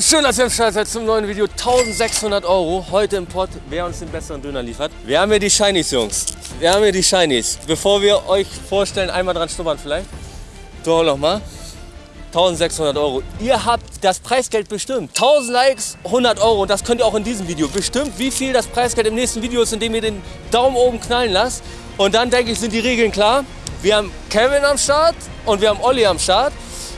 Und schön, dass ihr am Start seid zum neuen Video. 1600 Euro heute im Pott, wer uns den besseren Döner liefert. Wir haben hier die Shinies, Jungs. Wir haben hier die Shinies. Bevor wir euch vorstellen, einmal dran schnuppern vielleicht. So, nochmal. 1600 Euro. Ihr habt das Preisgeld bestimmt. 1000 Likes, 100 Euro. Und das könnt ihr auch in diesem Video. Bestimmt, wie viel das Preisgeld im nächsten Video ist, indem ihr den Daumen oben knallen lasst. Und dann denke ich, sind die Regeln klar. Wir haben Kevin am Start und wir haben Olli am Start.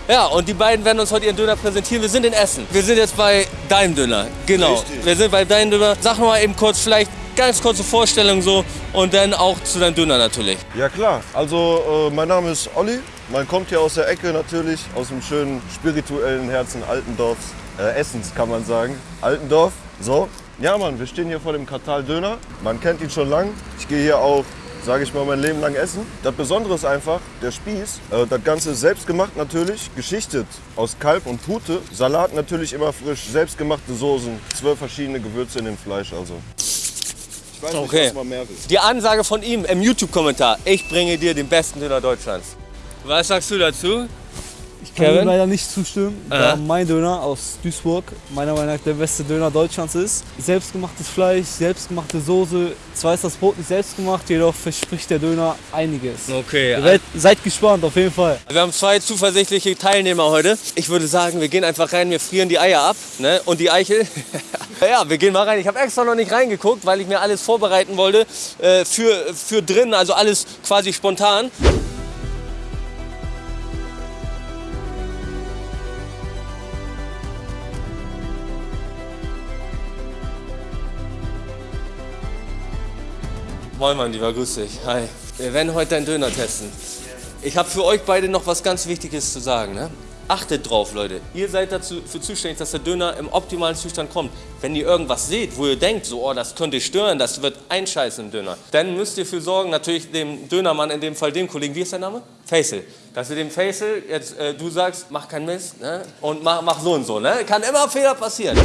Ja, und die beiden werden uns heute ihren Döner präsentieren. Wir sind in Essen. Wir sind jetzt bei deinem Döner. Genau. Richtig. Wir sind bei deinem Döner. Sag mal eben kurz, vielleicht ganz kurze Vorstellung so und dann auch zu deinem Döner natürlich. Ja klar, also äh, mein Name ist Olli. Man kommt hier aus der Ecke natürlich, aus dem schönen spirituellen Herzen Altendorfs, äh, Essens kann man sagen. Altendorf, so. Ja Mann, wir stehen hier vor dem Kartal Döner. Man kennt ihn schon lang. Ich gehe hier auch, sage ich mal, mein Leben lang essen. Das Besondere ist einfach, der Spieß, äh, das Ganze ist selbst gemacht natürlich, geschichtet aus Kalb und Pute. Salat natürlich immer frisch, selbstgemachte Soßen, zwölf verschiedene Gewürze in dem Fleisch also. Ich weiß Okay. nicht, was man mehr will. Die Ansage von ihm im YouTube-Kommentar. Ich bringe dir den besten Döner Deutschlands. Was sagst du dazu? Ich kann Kevin? leider nicht zustimmen, Äh. da mein Döner aus Duisburg meiner Meinung nach der beste Döner Deutschlands ist. Selbstgemachtes Fleisch, selbstgemachte Soße. Zwar ist das Brot nicht selbst gemacht, jedoch verspricht der Döner einiges. Okay. Ihr werdet- seid gespannt, auf jeden Fall. Wir haben zwei zuversichtliche Teilnehmer heute. Ich würde sagen, wir gehen einfach rein, wir frieren die Eier ab ne? und die Eichel. ja, wir gehen mal rein. Ich habe extra noch nicht reingeguckt, weil ich mir alles vorbereiten wollte äh, für, für drin, also alles quasi spontan. Moin mein Lieber, grüß dich. Hi. Wir werden heute deinen Döner testen. Ich habe für euch beide noch was ganz Wichtiges zu sagen. Ne? Achtet drauf, Leute. Ihr seid dazu für zuständig, dass der Döner im optimalen Zustand kommt. Wenn ihr irgendwas seht, wo ihr denkt, so, oh, das könnte stören, das wird einscheißen im Döner, dann müsst ihr für sorgen, natürlich dem Dönermann, in dem Fall dem Kollegen, wie ist der Name? Faisal. Dass ihr dem Faisal jetzt, äh, du sagst, mach keinen Mist ne? und mach, mach so und so. Ne? Kann immer Fehler passieren.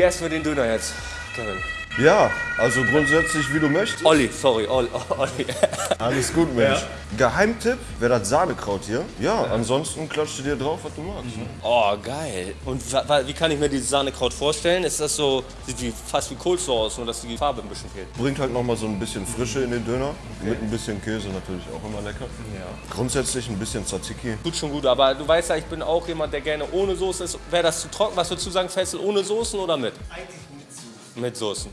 Wie essen wir den Döner jetzt, Kevin? Ja, also grundsätzlich wie du möchtest. Olli, sorry, Olli. Alles gut, Mensch. Geheimtipp wäre das Sahnekraut hier. Ja, ansonsten klatscht du dir drauf, was du magst. ne? Oh, geil. Und wie kann ich mir dieses Sahnekraut vorstellen? Ist das so, sieht wie, fast wie Coleslaw aus, nur dass die Farbe ein bisschen fehlt? Bringt halt nochmal so ein bisschen Frische in den Döner. Mit ein bisschen Käse natürlich auch immer lecker. Ja. Grundsätzlich ein bisschen Tzatziki. Tut schon gut, aber du weißt ja, ich bin auch jemand, der gerne ohne Soße ist. Wäre das zu trocken? Was würdest du sagen, Fessel, ohne Soßen oder mit? Eigentlich mit Soßen.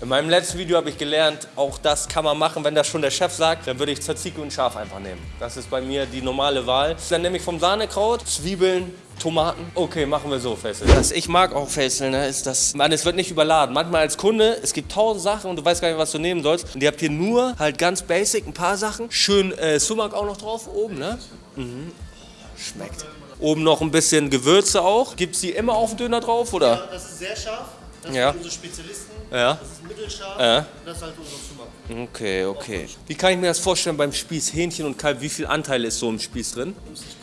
In meinem letzten Video habe ich gelernt, auch das kann man machen, wenn das schon der Chef sagt, dann würde ich Tzatziki und Schaf einfach nehmen. Das ist bei mir die normale Wahl. Dann nehme ich vom Sahnekraut, Zwiebeln, Tomaten. Okay, machen wir so, Fessel. Was ich mag auch Fessel, ne, ist, dass man, es wird nicht überladen. Manchmal als Kunde, es gibt tausend Sachen und du weißt gar nicht, was du nehmen sollst. Und ihr habt hier nur halt ganz basic ein paar Sachen. Schön äh, Sumak auch noch drauf oben, ne? Schmeckt. Oben noch ein bisschen Gewürze auch. Gibt es die immer auf den Döner drauf, oder? Das ist sehr scharf. Das Ja. sind unsere Spezialisten. Ja. Das ist mittelscharf. Ja. Und das ist halt unser Sumak. Okay, okay. Wie kann ich mir das vorstellen beim Spieß Hähnchen und Kalb? Wie viel Anteil ist so im Spieß drin?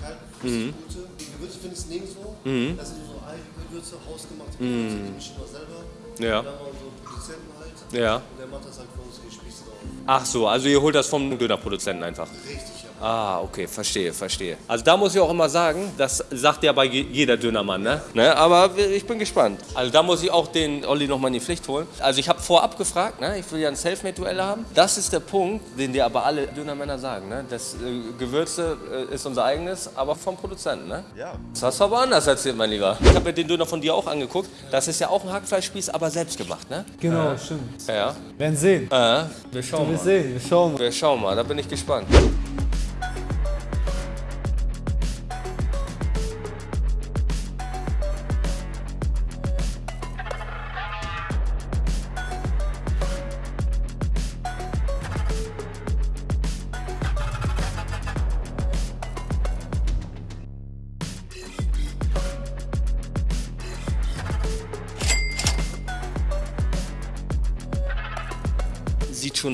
Kalt, Mhm. mhm. gute. Die Gewürze findest du nirgendwo. Das sind unsere eigenen Gewürze, hausgemachte Gewürze, die mischen wir selber. Mhm. Ja. Dann haben wir unseren Produzenten halt. Ja. Und der macht das halt für uns die Spieße drauf. Ach so, also ihr holt das vom Dönerproduzenten einfach. Richtig, ja. Ah, okay, verstehe, verstehe. Also da muss ich auch immer sagen, das sagt ja bei je- jeder Dönermann, ne? ne? Aber ich bin gespannt. Also da muss ich auch den Olli nochmal in die Pflicht holen. Also ich habe vorab gefragt, ne? ich will ja ein Selfmade-Duell haben. Das ist der Punkt, den dir aber alle Dönermänner sagen. Ne? Das äh, Gewürze äh, ist unser eigenes, aber vom Produzenten. Ne? Ja. Das hast du aber anders erzählt, mein Lieber. Ich habe mir den Döner von dir auch angeguckt. Das ist ja auch ein Hackfleischspieß, aber selbst gemacht, ne? Genau, stimmt. Ja. Werden sehen. Äh, wir schauen Wir mal. sehen, wir schauen mal. Wir schauen mal, da bin ich gespannt.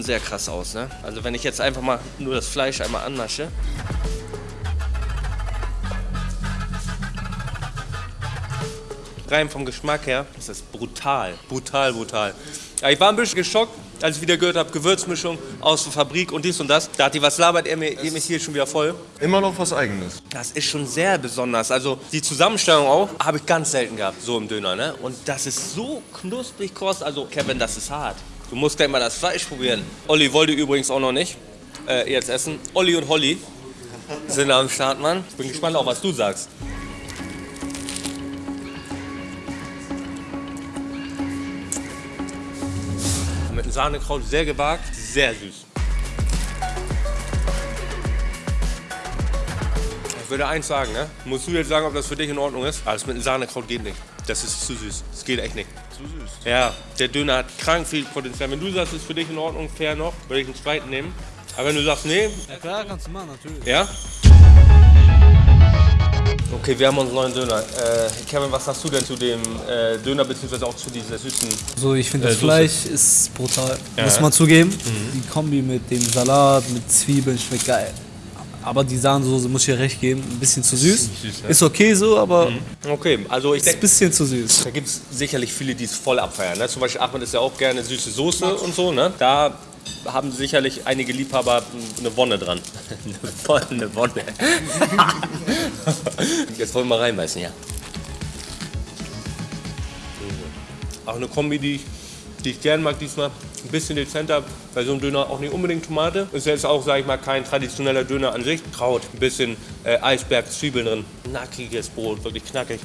Sehr krass aus, ne? Also wenn ich jetzt einfach mal nur das Fleisch einmal anmasche. Rein vom Geschmack her ist das brutal, brutal, brutal. Ja, ich war ein bisschen geschockt, als ich wieder gehört habe, Gewürzmischung aus der Fabrik und dies und das. Da hat die was labert, er mir, ihr mich hier schon wieder voll. Immer noch was Eigenes. Das ist schon sehr besonders. Also die Zusammenstellung auch habe ich ganz selten gehabt, so im Döner. Ne? Und das ist so knusprig kross. Also Kevin, das ist hart. Du musst gleich mal das Fleisch probieren. Olli wollte übrigens auch noch nicht äh, jetzt essen. Olli und Holly sind am Start, Mann. Ich bin gespannt auch, was du sagst. Mit einem Sahnekraut sehr gewagt, sehr süß. Ich würde eins sagen, ne? Musst du jetzt sagen, ob das für dich in Ordnung ist? Alles mit einem Sahnekraut geht nicht. Das ist zu süß. Das geht echt nicht. Zu süß. Ja, der Döner hat krank viel Potenzial. Wenn du sagst, es ist für dich in Ordnung, fair noch, würde ich einen zweiten nehmen. Aber wenn du sagst, nee, Ja klar, kannst du machen, natürlich. ja? Okay, wir haben unseren neuen Döner. Äh, Kevin, was sagst du denn zu dem äh, Döner, beziehungsweise auch zu dieser süßen... So, ich finde, Äh, das Soße. Fleisch ist brutal. Ja. Muss man zugeben. Die Kombi mit dem Salat, mit Zwiebeln schmeckt geil. Aber die Sahnesoße muss ich dir recht geben, ein bisschen zu süß. süß, ne? Ist okay so, aber Okay, also ich ist ein denke... bisschen zu süß. Da gibt es sicherlich viele, die es voll abfeiern. Ne? Zum Beispiel Ahmed ist ja auch gerne süße Soße und so. Ne? Da haben sicherlich einige Liebhaber eine Wonne dran. eine Wonne, eine Wonne. Jetzt wollen wir mal reinbeißen, ja. Auch eine Kombi, die ich, die ich gern mag diesmal. Ein bisschen dezenter, bei so einem Döner auch nicht unbedingt Tomate. Ist jetzt auch, sag ich mal, kein traditioneller Döner an sich. Kraut, ein bisschen äh, Eisberg, Zwiebeln drin. Knackiges Brot, wirklich knackig.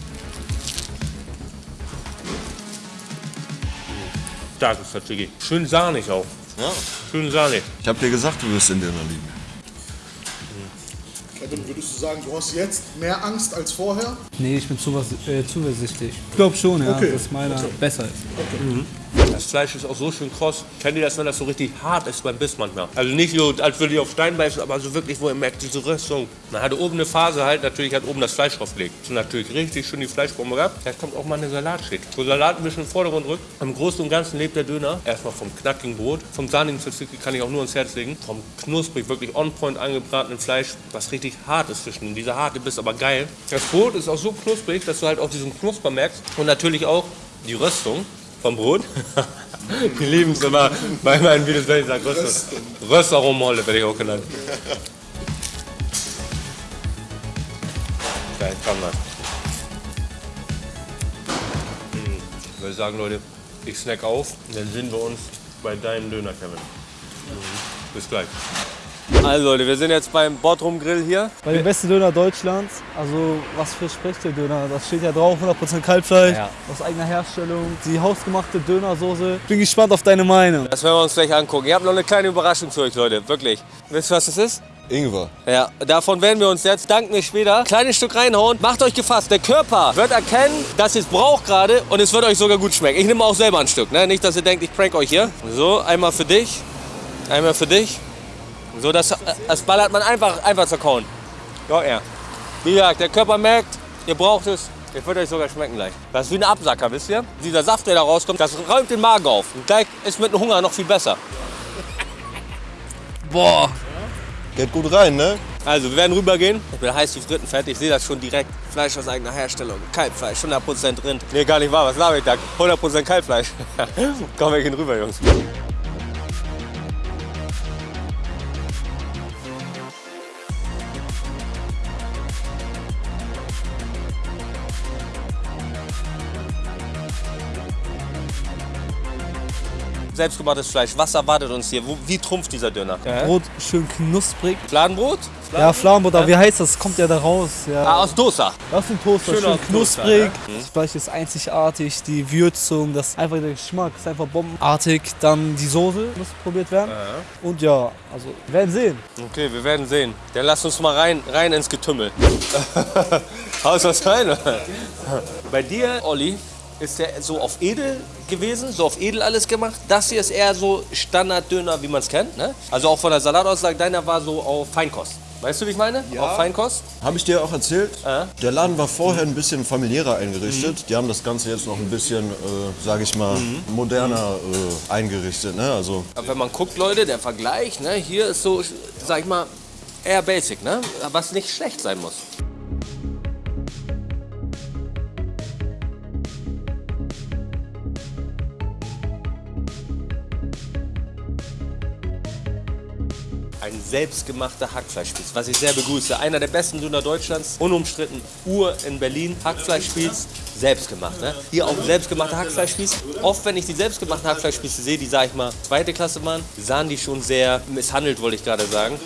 Starkes Tzatziki. Schön sahnig auch. Ja. Schön sahnig. Ich hab dir gesagt, du wirst in Döner lieben. Kevin, würdest du sagen, du hast jetzt mehr Angst als vorher? Nee, ich bin zuver äh, zuversichtlich. Ich glaube schon, ja, Okay. dass meiner besser ist. Das Fleisch ist auch so schön kross. Kennt ihr das, wenn das so richtig hart ist beim Biss manchmal? Also nicht so, als würde ich auf Stein beißen, aber so wirklich, wo ihr merkt, diese Röstung. Man hatte oben eine Phase halt, natürlich hat oben das Fleisch draufgelegt. Und natürlich richtig schön die Fleischbombe gehabt. Jetzt kommt auch mal eine Salatschicht. Wo Salat ein bisschen den Vordergrund rückt. Im Großen und Ganzen lebt der Döner. Erstmal vom knackigen Brot, vom sahnigen Tzatziki kann ich auch nur ans Herz legen. Vom knusprig, wirklich on point angebratenen Fleisch, was richtig hart ist zwischen. Dieser harte Biss, aber geil. Das Brot ist auch so knusprig, dass du halt auch diesen Knusper merkst. Und natürlich auch die Röstung vom Brot. Die lieben es immer bei meinen Videos, wenn ich sage Röstung. Röstaromolle werde ich auch genannt. Geil, kann man. Ich würde sagen, Leute, ich snack auf dann sehen wir uns bei deinem Döner, Kevin. Bis gleich. Also Leute, wir sind jetzt beim Bottrum Grill hier. Bei dem besten Döner Deutschlands, also was verspricht der Döner? Das steht ja drauf, 100% Kalbfleisch, Ja. aus eigener Herstellung, die hausgemachte Dönersoße. Bin gespannt auf deine Meinung. Das werden wir uns gleich angucken. Ihr habt noch eine kleine Überraschung für euch, Leute. Wirklich. Wisst ihr, was das ist? Ingwer. Ja, davon werden wir uns jetzt, dank mir später, kleines Stück reinhauen. Macht euch gefasst, der Körper wird erkennen, dass ihr es braucht gerade und es wird euch sogar gut schmecken. Ich nehme auch selber ein Stück, ne? nicht, dass ihr denkt, ich prank euch hier. So, einmal für dich, einmal für dich. So, das, das ballert man einfach, einfach zerkauen. Ja, ja. Wie gesagt, der Körper merkt, ihr braucht es. Ihr wird euch sogar schmecken gleich. Das ist wie ein Absacker, wisst ihr? Dieser Saft, der da rauskommt, das räumt den Magen auf. Und gleich ist mit dem Hunger noch viel besser. Boah, Geht gut rein, ne? Also, wir werden rübergehen. Ich bin heiß wie Frittenfett. Ich sehe das schon direkt. Fleisch aus eigener Herstellung. Kalbfleisch, 100% Rind. Nee, gar nicht wahr. Was laber ich da? 100% Kalbfleisch. Komm, wir gehen rüber, Jungs. Selbstgemachtes Fleisch. Was erwartet uns hier? Wo, wie trumpft dieser Döner? Brot schön knusprig. Fladenbrot? Ja, Fladenbrot, aber wie heißt das? Kommt ja da raus. Ja. Ah, aus Dosa. Das ist ein Toaster, Schön schön, aus Toaster, knusprig. ja. Das Fleisch ist einzigartig, die Würzung, das einfach der Geschmack ist einfach bombenartig. Dann die Soße muss probiert werden. Und ja, also wir werden sehen. Okay, wir werden sehen. Dann lass uns mal rein, rein ins Getümmel. Haust was rein? oder? Bei dir, Olli, ist der so auf edel gewesen, so auf edel alles gemacht. Das hier ist eher so Standarddöner, wie man es kennt. Ne? Also auch von der Salataussage, deiner war so auf Feinkost. Weißt du, wie ich meine? Auch Feinkost? Habe ich dir auch erzählt? Ja. Der Laden war vorher ein bisschen familiärer eingerichtet. Die haben das Ganze jetzt noch ein bisschen, äh, sage ich mal, moderner äh, eingerichtet. Ne? Also Aber wenn man guckt, Leute, der Vergleich, ne, hier ist so, sag ich mal, eher basic, ne? Was nicht schlecht sein muss. Ein selbstgemachter Hackfleischspieß, was ich sehr begrüße. Einer der besten Döner Deutschlands, unumstritten, Uhr in Berlin, Hackfleischspieß, selbstgemacht. Ne? Hier auch selbstgemachter Hackfleischspieß. Oft, wenn ich die selbstgemachten Hackfleischspieße sehe, die, sag ich mal, zweite Klasse waren, sahen die schon sehr misshandelt, wollte ich gerade sagen.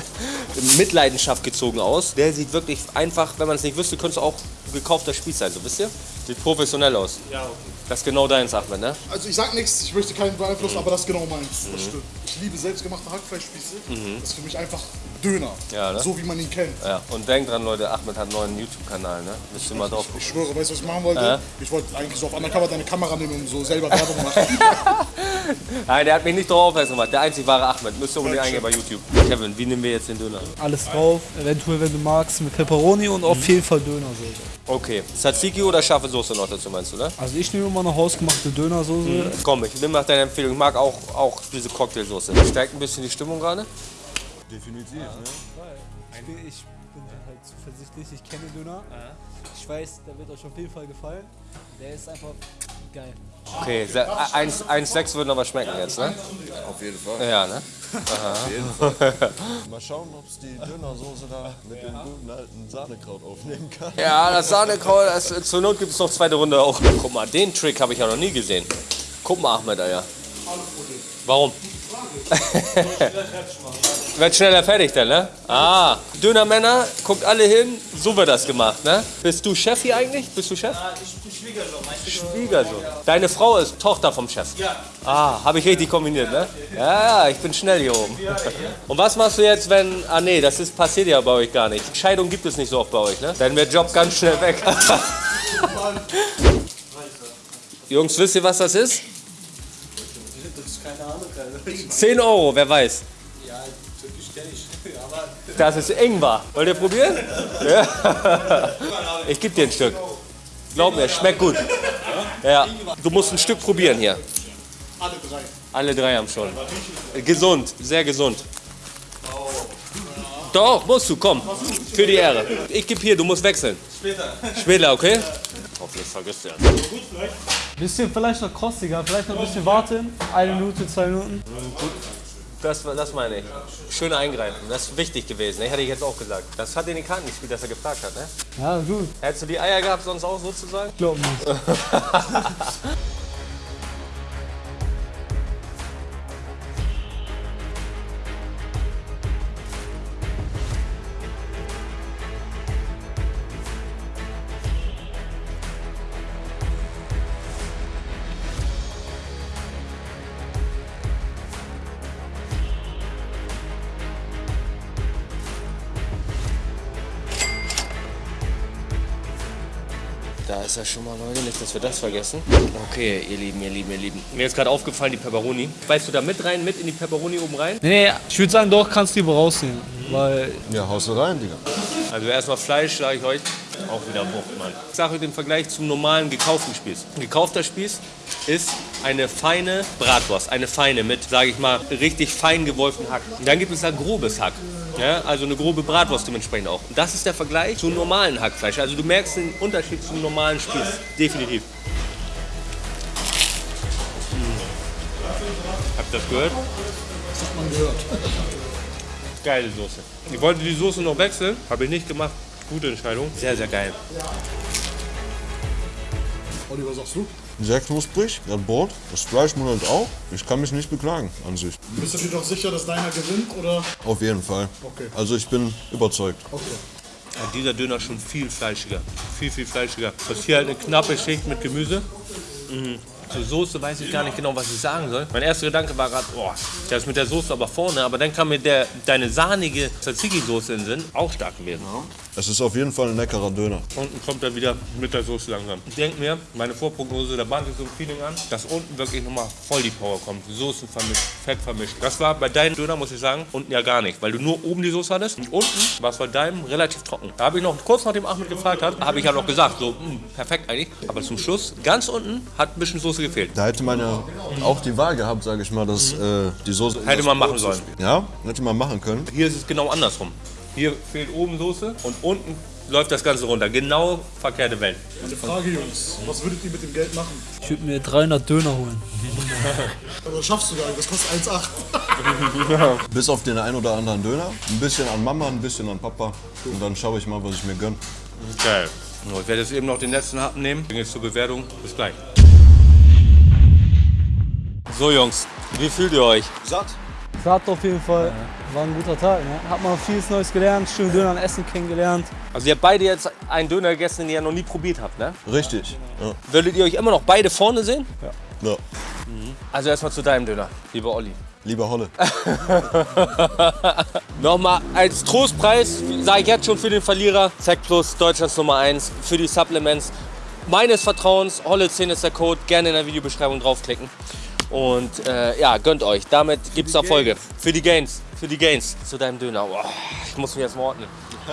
Mitleidenschaft gezogen aus. Der sieht wirklich einfach, wenn man es nicht wüsste, könnte es auch gekaufter Spieß sein, so wisst ihr? Sieht professionell aus. Ja, okay. Das ist genau deins, Ahmed, ne? Also ich sag nichts, ich möchte keinen beeinflussen, aber das ist genau meins. Das stimmt. Ich liebe selbstgemachte Hackfleischspieße. Das ist für mich einfach Döner. Ja, ne? So wie man ihn kennt. Ja. Und denkt dran, Leute, Ahmed hat einen neuen YouTube-Kanal, ne? Müsst ihr mal drauf gucken. Ich schwöre, weißt du, was ich machen wollte? Ich wollte eigentlich so auf Undercover deine Kamera nehmen und so selber Werbung machen. Nein, der hat mich nicht darauf aufmerksam gemacht. Der einzig wahre Ahmed. Müsst ihr unbedingt eingehen bei YouTube. Kevin, wie nehmen wir jetzt den Döner? Alles drauf, eventuell, wenn du magst, mit Pepperoni und auf jeden Fall Dönersoße. Okay. Tzatziki oder scharfe Soße noch dazu, meinst du, ne? Also ich nehme immer eine hausgemachte Dönersoße. Komm, ich nehme nach deiner Empfehlung. Ich mag auch, auch diese Cocktailsoße. Stärkt ein bisschen die Stimmung gerade. definitiv. Ne? Ich bin, ich bin halt zuversichtlich, ich kenne Döner. Ich weiß, der wird euch auf jeden Fall gefallen. Der ist einfach geil. Okay, 1,6 würden aber schmecken jetzt, ne? Auf jeden Fall. Ja, ne? Mal schauen, ob es die Dönersoße da mit dem guten alten Sahnekraut aufnehmen kann. Ja, das Sahnekraut, das, zur Not gibt es noch zweite Runde auch. Guck mal, den Trick habe ich ja noch nie gesehen. Guck mal, Ahmed, ja. Warum? Wird schneller fertig dann, ne? Ah, Dönermänner, guckt alle hin, so wird das gemacht, ne? Bist du Chef hier eigentlich? Bist du Chef? Ja, ich Schwiegersohn. Schwiegersohn. Deine Frau ist Tochter vom Chef? Ja. Ah, habe ich richtig kombiniert, ne? Ja, ja, ich bin schnell hier oben. Und was machst du jetzt, wenn, ah nee, das ist, passiert ja bei euch gar nicht. Scheidung gibt es nicht so oft bei euch, ne? Dann wird Job ganz schnell weg. Jungs, wisst ihr, was das ist? Keine Ahnung, keine 10 Euro, wer weiß. Das ist Ingwer. Wollt ihr probieren? Ja. Ich gebe dir ein Stück. Glaub mir, schmeckt gut. Ja. Du musst ein Stück probieren hier. Alle drei. Alle drei haben schon. Gesund, sehr gesund. Doch, musst du, komm. Für die Ehre. Ich gebe hier, du musst wechseln. Später. Später, okay? Hoffentlich vergisst er. Bisschen vielleicht noch kostiger, vielleicht noch ein bisschen warten. Eine Minute, zwei Minuten. Das, das meine ich. Schön eingreifen. Das ist wichtig gewesen. Ne? Hätte ich jetzt auch gesagt. Das hat in die Karten gespielt, dass er gefragt hat. Ne? Ja, gut. Hättest du die Eier gehabt, sonst auch sozusagen? Glaub nicht. ist er schon mal, Leute. Nicht, dass wir das vergessen. Okay, ihr Lieben, ihr Lieben, ihr Lieben. Mir ist gerade aufgefallen, die Pepperoni. Weißt du da mit rein, mit in die Pepperoni oben rein? Nee, nee, ich würde sagen, doch, kannst du lieber rausnehmen. Weil Ja, haust du rein, Digga. Also erstmal Fleisch, sage ich euch, auch wieder Wucht, Mann. Ich sage euch den Vergleich zum normalen gekauften Spieß. Ein gekaufter Spieß ist eine feine Bratwurst, eine feine mit, sage ich mal, richtig fein gewolften Hack. Und dann gibt es da grobes Hack. Ja, also eine grobe Bratwurst dementsprechend auch. Und das ist der Vergleich zum normalen Hackfleisch. Also du merkst den Unterschied zum normalen Spieß. Definitiv. Hm. Habt ihr das gehört? Das hat man gehört. Geile Soße. Ich wollte die Soße noch wechseln, habe ich nicht gemacht. Gute Entscheidung. Sehr, sehr geil. Was sagst du? Sehr knusprig, das Brot, das Fleisch muddelt auch. Ich kann mich nicht beklagen an sich. Bist du dir doch sicher, dass deiner gewinnt? Oder? Auf jeden Fall. Okay. Also ich bin überzeugt. Okay. Ja, dieser Döner schon viel fleischiger. Viel, viel fleischiger. Du hast hier halt eine knappe Schicht mit Gemüse. Mhm. Zur Soße weiß ich gar nicht genau, was ich sagen soll. Mein erster Gedanke war gerade, oh, das ist mit der Soße aber vorne. Aber dann kam mir der, deine sahnige Tzatziki-Soße in den Sinn. Auch stark gewesen. Es ist auf jeden Fall ein leckerer Döner. Unten kommt er wieder mit der Soße langsam. Ich denke mir, meine Vorprognose, da bahnt sich so ein Feeling an, dass unten wirklich nochmal voll die Power kommt. Soßen vermischt, Fett vermischt. Das war bei deinem Döner, muss ich sagen, unten ja gar nicht. Weil du nur oben die Soße hattest und unten war es bei deinem relativ trocken. Da habe ich noch, kurz nachdem Ahmed gefragt hat, habe ich ja noch gesagt, so, mh, perfekt eigentlich. Aber zum Schluss, ganz unten, hat ein bisschen Soße gefehlt. Da hätte man ja auch die Wahl gehabt, sage ich mal, dass äh, die Soße. Hätte man machen sollen. Ja, hätte man machen können. Hier ist es genau andersrum. Hier fehlt oben Soße und unten läuft das Ganze runter. Genau verkehrte Welt. Eine Frage, Jungs. Was würdet ihr mit dem Geld machen? Ich würde mir 300 Döner holen. Aber das schaffst du gar nicht, das kostet 1,8. Bis auf den ein oder anderen Döner. Ein bisschen an Mama, ein bisschen an Papa. Und dann schaue ich mal, was ich mir gönne. Geil. So, Ich werde jetzt eben noch den letzten Happen nehmen. Bin jetzt zur Bewertung. Bis gleich. So Jungs, wie fühlt ihr euch? Satt? Satt auf jeden Fall. War ein guter Tag. Ne? Hat man vieles Neues gelernt, schön Döner und Essen kennengelernt. Also ihr habt beide jetzt einen Döner gegessen, den ihr noch nie probiert habt, ne? Richtig. Ja. Würdet ihr euch immer noch beide vorne sehen? ja. Also erstmal zu deinem Döner, lieber Olli. Lieber Holle. Nochmal als Trostpreis, sage ich jetzt schon für den Verlierer, Zack Plus, Deutschlands Nummer 1, für die Supplements meines Vertrauens, Holle 10 ist der Code, gerne in der Videobeschreibung draufklicken. Und äh, ja, gönnt euch. Damit gibt es Erfolge. Für die Gains. Für die Gains. Zu deinem Döner. Boah, ich muss mich jetzt mal ordnen.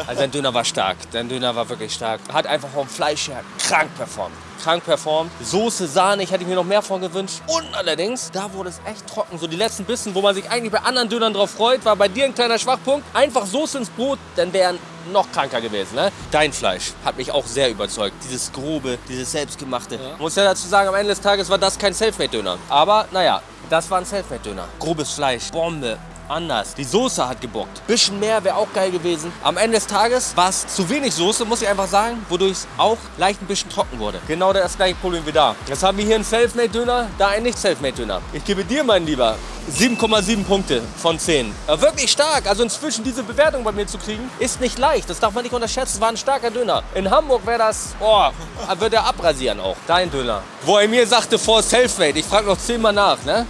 Also dein Döner war stark. Dein Döner war wirklich stark. Hat einfach vom Fleisch her krank performt. Krank performt. Soße, Sahne, ich hätte mir noch mehr von gewünscht. Und allerdings, da wurde es echt trocken. So die letzten Bissen, wo man sich eigentlich bei anderen Dönern drauf freut, war bei dir ein kleiner Schwachpunkt. Einfach Soße ins Brot, dann wären noch kranker gewesen. Ne? Dein Fleisch hat mich auch sehr überzeugt. Dieses grobe, dieses selbstgemachte. Muss ja dazu sagen, am Ende des Tages war das kein Selfmade-Döner. Aber naja, das war ein Selfmade-Döner. Grobes Fleisch, Bombe. Anders. Die Soße hat gebockt. Bisschen mehr wäre auch geil gewesen. Am Ende des Tages war es zu wenig Soße, muss ich einfach sagen, wodurch es auch leicht ein bisschen trocken wurde. Genau das gleiche Problem wie da. Jetzt haben wir hier einen Selfmade-Döner, da einen Nicht-Selfmade-Döner. Ich gebe dir, mein Lieber, 7,7 Punkte von 10. Ja, wirklich stark. Also inzwischen diese Bewertung bei mir zu kriegen, ist nicht leicht. Das darf man nicht unterschätzen. Es war ein starker Döner. In Hamburg wäre das, oh, würde er abrasieren auch. Dein Döner. Wo er mir sagte, vor Selfmade. Ich frage noch zehnmal nach, ne?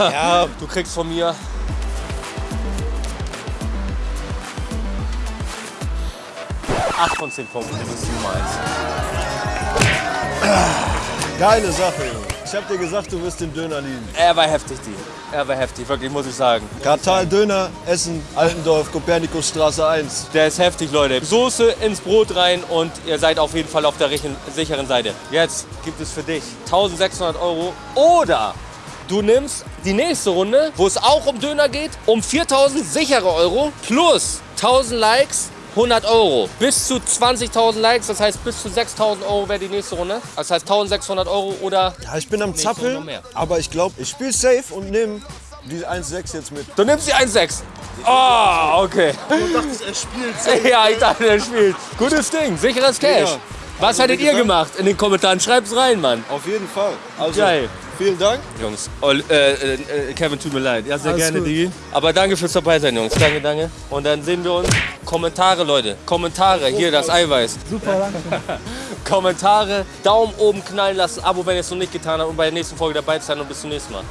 Ja. Du kriegst von mir 8 von 10 Punkten. Das ist 1. Geile Sache, Junge. Ich hab dir gesagt, du wirst den Döner lieben. Er war heftig, die. Er war heftig, wirklich, muss ich sagen. Kartal Döner, Essen, Altendorf, Kopernikusstraße 1. Der ist heftig, Leute. Soße ins Brot rein und ihr seid auf jeden Fall auf der sicheren Seite. Jetzt gibt es für dich 1600 Euro oder du nimmst die nächste Runde, wo es auch um Döner geht, um 4000 sichere Euro plus 1000 Likes. 100 Euro. Bis zu 20.000 Likes, das heißt bis zu 6.000 Euro wäre die nächste Runde. Das heißt 1.600 Euro oder Ja, ich bin am Zappeln, aber ich glaube, ich spiele safe und nehme die 1,6 jetzt mit. Du nimmst die 1,6. Ah, okay. Du dachtest, er spielt. Ja, ich dachte, er spielt. Gutes Ding, sicheres Cash. Ja. Was hättet wie ihr gemacht? In den Kommentaren schreibt's rein, Mann. Auf jeden Fall. Also, Geil. vielen Dank. Jungs, Ol- äh, äh, Kevin, tut mir leid. Ja, sehr Alles gerne, gut. Digi. Aber danke fürs dabei sein, Jungs. Danke, danke. Und dann sehen wir uns. Kommentare, Leute. Kommentare. Hier, das Eiweiß. Super, danke. Kommentare, Daumen oben knallen lassen, Abo, wenn ihr es noch nicht getan habt und bei der nächsten Folge dabei sein und bis zum nächsten Mal.